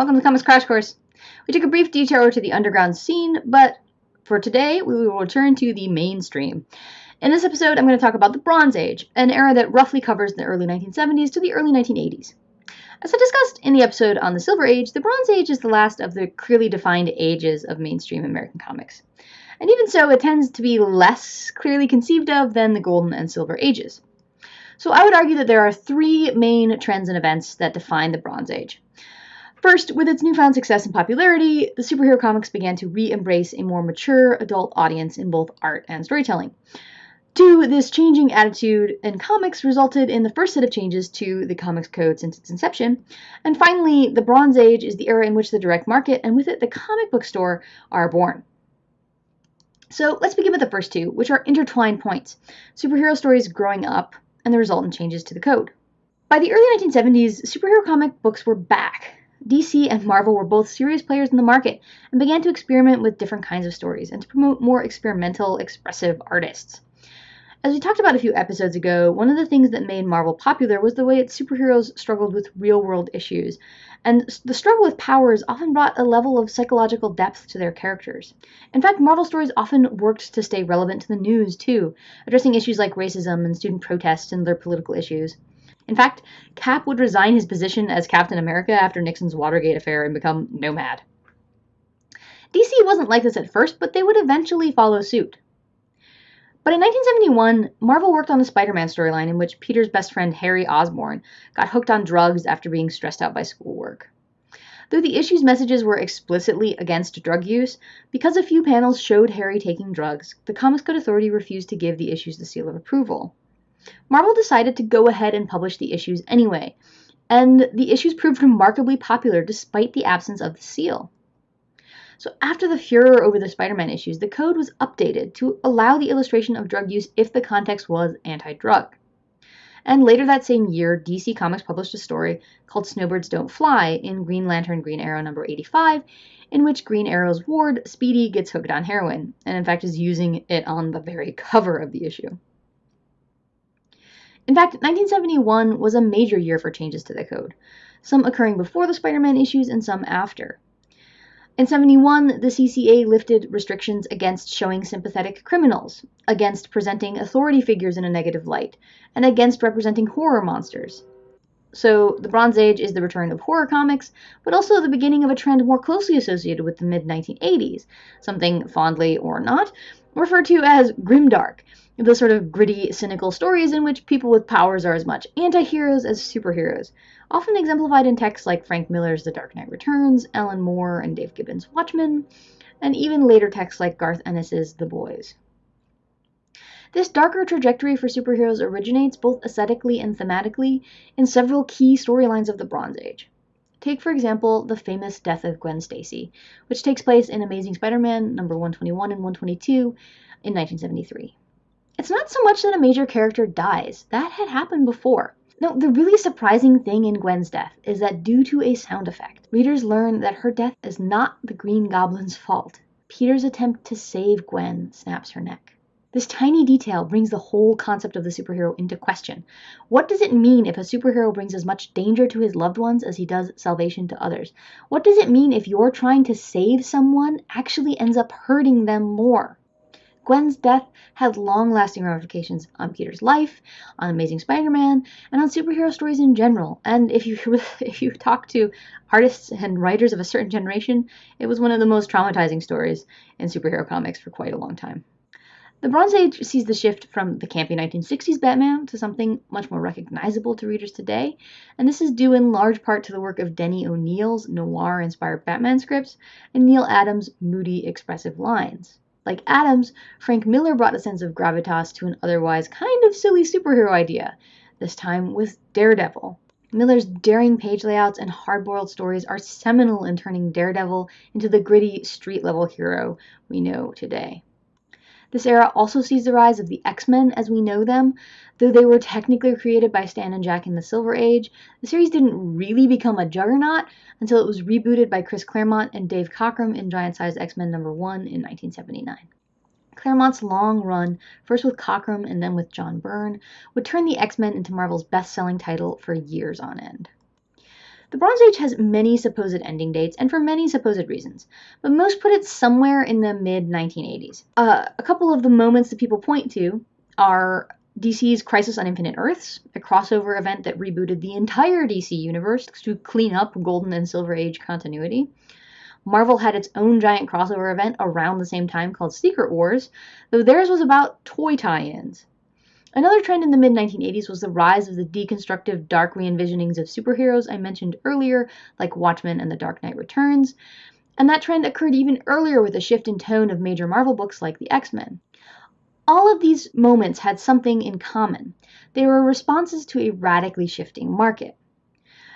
welcome to Comics Crash Course. We took a brief detour to the underground scene, but for today we will return to the mainstream. In this episode, I'm going to talk about the Bronze Age, an era that roughly covers the early 1970s to the early 1980s. As I discussed in the episode on the Silver Age, the Bronze Age is the last of the clearly defined ages of mainstream American comics. And even so, it tends to be less clearly conceived of than the Golden and Silver Ages. So I would argue that there are three main trends and events that define the Bronze Age. First, with its newfound success and popularity, the superhero comics began to re embrace a more mature adult audience in both art and storytelling. Two, this changing attitude in comics resulted in the first set of changes to the comics code since its inception. And finally, the Bronze Age is the era in which the direct market and with it the comic book store are born. So let's begin with the first two, which are intertwined points superhero stories growing up and the resultant changes to the code. By the early 1970s, superhero comic books were back, DC and Marvel were both serious players in the market and began to experiment with different kinds of stories and to promote more experimental, expressive artists. As we talked about a few episodes ago, one of the things that made Marvel popular was the way its superheroes struggled with real world issues. And the struggle with powers often brought a level of psychological depth to their characters. In fact, Marvel stories often worked to stay relevant to the news, too, addressing issues like racism and student protests and other political issues. In fact, Cap would resign his position as Captain America after Nixon's Watergate affair and become nomad. DC wasn't like this at first, but they would eventually follow suit. But in 1971, Marvel worked on a Spider Man storyline in which Peter's best friend Harry Osborn got hooked on drugs after being stressed out by schoolwork. Though the issue's messages were explicitly against drug use, because a few panels showed Harry taking drugs, the Comics Code Authority refused to give the issues the seal of approval. Marvel decided to go ahead and publish the issues anyway, and the issues proved remarkably popular despite the absence of the seal. So after the furor over the Spider-Man issues, the code was updated to allow the illustration of drug use if the context was anti-drug. And later that same year, DC Comics published a story called Snowbirds Don't Fly in Green Lantern Green Arrow number 85, in which Green Arrow's ward, Speedy, gets hooked on heroin, and in fact is using it on the very cover of the issue. In fact, 1971 was a major year for changes to the code, some occurring before the Spider Man issues and some after. In 71, the CCA lifted restrictions against showing sympathetic criminals, against presenting authority figures in a negative light, and against representing horror monsters. So, the Bronze Age is the return of horror comics, but also the beginning of a trend more closely associated with the mid 1980s, something fondly or not referred to as grimdark, the sort of gritty, cynical stories in which people with powers are as much anti heroes as superheroes, often exemplified in texts like Frank Miller's The Dark Knight Returns, Alan Moore and Dave Gibbons' Watchmen, and even later texts like Garth Ennis's The Boys. This darker trajectory for superheroes originates both aesthetically and thematically in several key storylines of the Bronze Age. Take, for example, the famous death of Gwen Stacy, which takes place in Amazing Spider Man number 121 and 122 in 1973. It's not so much that a major character dies, that had happened before. No, the really surprising thing in Gwen's death is that due to a sound effect, readers learn that her death is not the Green Goblin's fault. Peter's attempt to save Gwen snaps her neck. This tiny detail brings the whole concept of the superhero into question. What does it mean if a superhero brings as much danger to his loved ones as he does salvation to others? What does it mean if you're trying to save someone actually ends up hurting them more? Gwen's death had long lasting ramifications on Peter's life, on Amazing Spider Man, and on superhero stories in general. And if you, if you talk to artists and writers of a certain generation, it was one of the most traumatizing stories in superhero comics for quite a long time. The Bronze Age sees the shift from the campy 1960s Batman to something much more recognizable to readers today, and this is due in large part to the work of Denny O'Neil's noir inspired Batman scripts and Neal Adams' moody, expressive lines. Like Adams, Frank Miller brought a sense of gravitas to an otherwise kind of silly superhero idea, this time with Daredevil. Miller's daring page layouts and hard boiled stories are seminal in turning Daredevil into the gritty, street level hero we know today. This era also sees the rise of the X Men as we know them. Though they were technically created by Stan and Jack in the Silver Age, the series didn't really become a juggernaut until it was rebooted by Chris Claremont and Dave Cockrum in Giant Size X Men number 1 in 1979. Claremont's long run, first with Cockrum and then with John Byrne, would turn the X Men into Marvel's best selling title for years on end. The Bronze Age has many supposed ending dates, and for many supposed reasons, but most put it somewhere in the mid 1980s. Uh, a couple of the moments that people point to are DC's Crisis on Infinite Earths, a crossover event that rebooted the entire DC universe to clean up Golden and Silver Age continuity. Marvel had its own giant crossover event around the same time called Secret Wars, though theirs was about toy tie ins. Another trend in the mid 1980s was the rise of the deconstructive dark re envisionings of superheroes I mentioned earlier, like Watchmen and The Dark Knight Returns, and that trend occurred even earlier with a shift in tone of major Marvel books like the X Men. All of these moments had something in common. They were responses to a radically shifting market.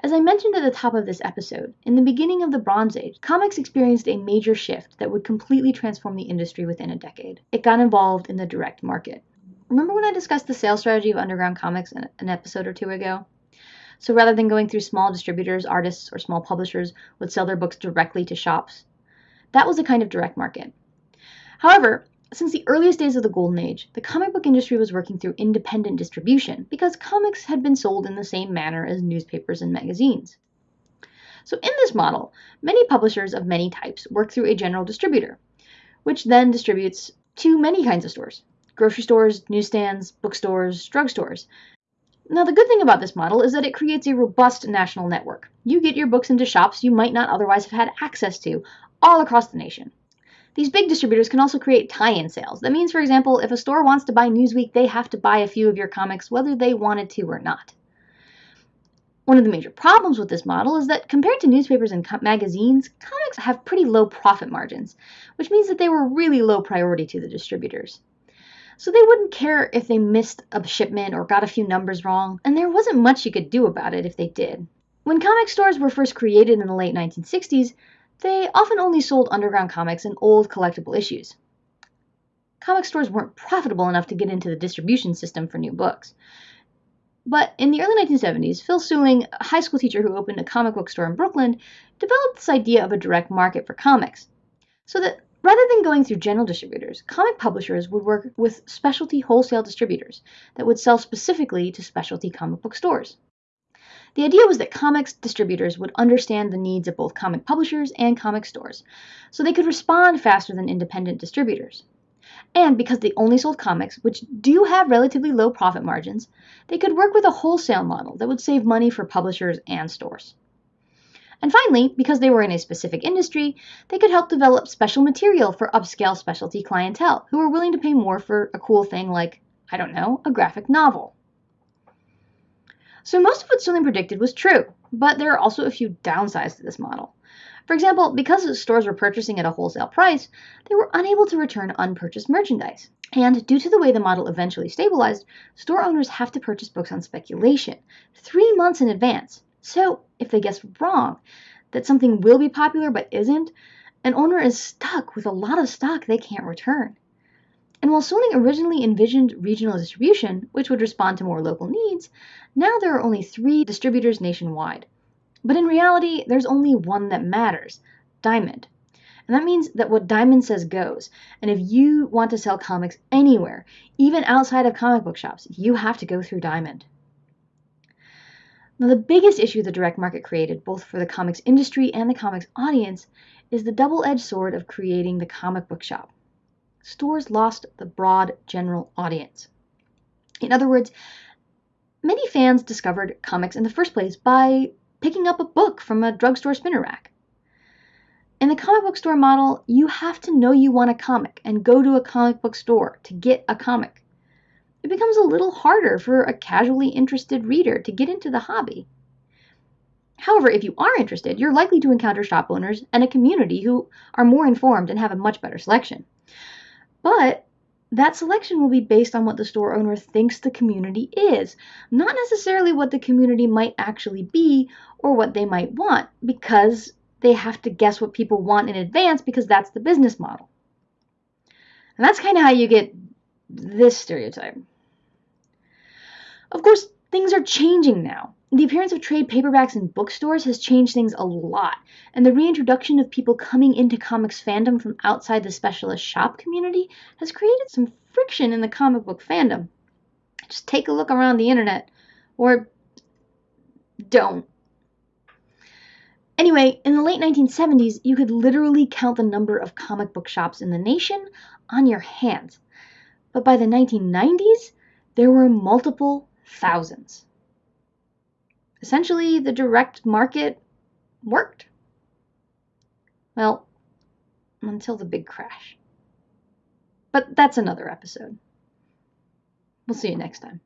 As I mentioned at the top of this episode, in the beginning of the Bronze Age, comics experienced a major shift that would completely transform the industry within a decade. It got involved in the direct market. Remember when I discussed the sales strategy of underground comics an episode or two ago? So rather than going through small distributors, artists, or small publishers would sell their books directly to shops. That was a kind of direct market. However, since the earliest days of the Golden Age, the comic book industry was working through independent distribution because comics had been sold in the same manner as newspapers and magazines. So, in this model, many publishers of many types work through a general distributor, which then distributes to many kinds of stores grocery stores, newsstands, bookstores, drugstores. Now, the good thing about this model is that it creates a robust national network. You get your books into shops you might not otherwise have had access to all across the nation. These big distributors can also create tie-in sales. That means, for example, if a store wants to buy Newsweek, they have to buy a few of your comics whether they wanted to or not. One of the major problems with this model is that compared to newspapers and co- magazines, comics have pretty low profit margins, which means that they were really low priority to the distributors. So they wouldn't care if they missed a shipment or got a few numbers wrong, and there wasn't much you could do about it if they did. When comic stores were first created in the late 1960s, they often only sold underground comics and old collectible issues. Comic stores weren't profitable enough to get into the distribution system for new books. But in the early 1970s, Phil Seuling, a high school teacher who opened a comic book store in Brooklyn, developed this idea of a direct market for comics. So that rather than going through general distributors, comic publishers would work with specialty wholesale distributors that would sell specifically to specialty comic book stores. The idea was that comics distributors would understand the needs of both comic publishers and comic stores, so they could respond faster than independent distributors. And because they only sold comics, which do have relatively low profit margins, they could work with a wholesale model that would save money for publishers and stores. And finally, because they were in a specific industry, they could help develop special material for upscale specialty clientele who were willing to pay more for a cool thing like, I don't know, a graphic novel. So most of what Seuling predicted was true, but there are also a few downsides to this model. For example, because stores were purchasing at a wholesale price, they were unable to return unpurchased merchandise. And due to the way the model eventually stabilized, store owners have to purchase books on speculation, three months in advance. So, if they guess wrong that something will be popular but isn't, an owner is stuck with a lot of stock they can't return. And while Seuling originally envisioned regional distribution, which would respond to more local needs, now there are only three distributors nationwide. But in reality, there's only one that matters Diamond. And that means that what Diamond says goes. And if you want to sell comics anywhere, even outside of comic book shops, you have to go through Diamond. Now, the biggest issue the direct market created, both for the comics industry and the comics audience, is the double edged sword of creating the comic book shop stores lost the broad general audience. In other words, many fans discovered comics in the first place by picking up a book from a drugstore spinner rack. In the comic book store model, you have to know you want a comic and go to a comic book store to get a comic. It becomes a little harder for a casually interested reader to get into the hobby. However, if you are interested, you're likely to encounter shop owners and a community who are more informed and have a much better selection. But that selection will be based on what the store owner thinks the community is, not necessarily what the community might actually be or what they might want, because they have to guess what people want in advance because that's the business model. And that's kind of how you get this stereotype. Of course, things are changing now. The appearance of trade paperbacks in bookstores has changed things a lot, and the reintroduction of people coming into comics fandom from outside the specialist shop community has created some friction in the comic book fandom. Just take a look around the internet, or don't. Anyway, in the late 1970s, you could literally count the number of comic book shops in the nation on your hands. But by the 1990s, there were multiple thousands. Essentially, the direct market worked. Well, until the big crash. But that's another episode. We'll see you next time.